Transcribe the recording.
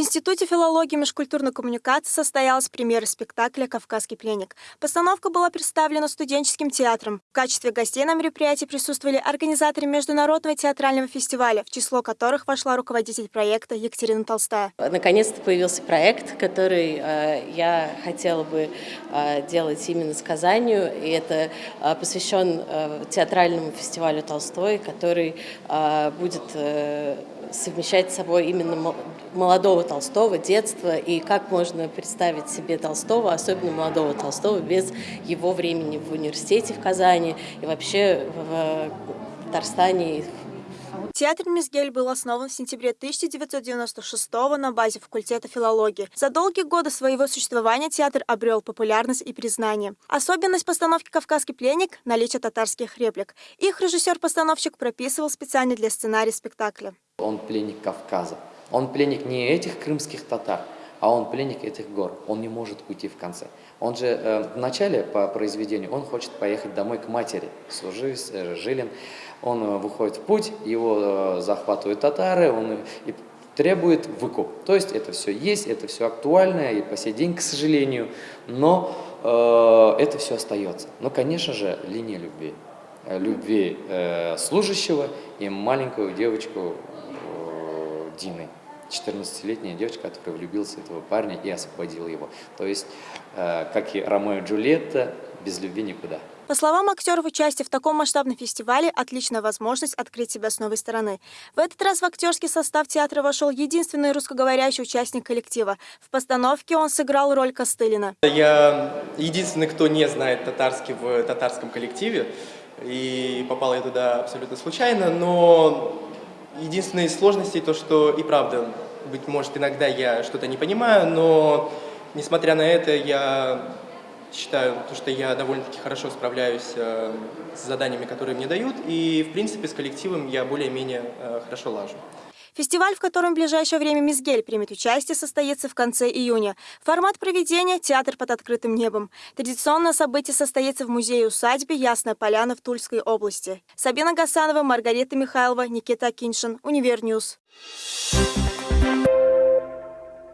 Институте филологии и межкультурной коммуникации состоялась премьера спектакля «Кавказский пленник». Постановка была представлена студенческим театром. В качестве гостей на мероприятии присутствовали организаторы Международного театрального фестиваля, в число которых вошла руководитель проекта Екатерина Толстая. Наконец-то появился проект, который э, я хотела бы э, делать именно с Казанью. И это э, посвящен э, театральному фестивалю Толстой, который э, будет э, совмещать с собой именно молодого Толстого, детства, и как можно представить себе Толстого, особенно молодого Толстого, без его времени в университете в Казани и вообще в Татарстане, Театр Мизгель был основан в сентябре 1996 на базе факультета филологии. За долгие годы своего существования театр обрел популярность и признание. Особенность постановки «Кавказский пленник» – наличие татарских реплик. Их режиссер-постановщик прописывал специально для сценария спектакля. Он пленник Кавказа. Он пленник не этих крымских татар, а он пленник этих гор. Он не может уйти в конце. Он же э, в начале по произведению, он хочет поехать домой к матери, Служивец, э, Жилин. Он э, выходит в путь, его э, захватывают татары, он и требует выкуп. То есть это все есть, это все актуально и по сей день, к сожалению, но э, это все остается. Но, конечно же, линия любви. Э, любви э, служащего и маленькую девочку Дины. 14-летняя девочка, которая влюбилась в этого парня и освободила его. То есть, э, как и Ромео и Джульетта, без любви никуда. По словам актеров, участие в таком масштабном фестивале – отличная возможность открыть себя с новой стороны. В этот раз в актерский состав театра вошел единственный русскоговорящий участник коллектива. В постановке он сыграл роль Костылина. Я единственный, кто не знает татарский в татарском коллективе, и попал я туда абсолютно случайно, но единственные сложности то, что и правда, быть может, иногда я что-то не понимаю, но несмотря на это, я считаю, то, что я довольно-таки хорошо справляюсь э, с заданиями, которые мне дают, и, в принципе, с коллективом я более-менее э, хорошо лажу. Фестиваль, в котором в ближайшее время Мизгель примет участие, состоится в конце июня. Формат проведения – театр под открытым небом. Традиционное событие состоится в музее-усадьбе Ясная Поляна в Тульской области. Сабина Гасанова, Маргарита Михайлова, Никита Киншин, Универ News. Thank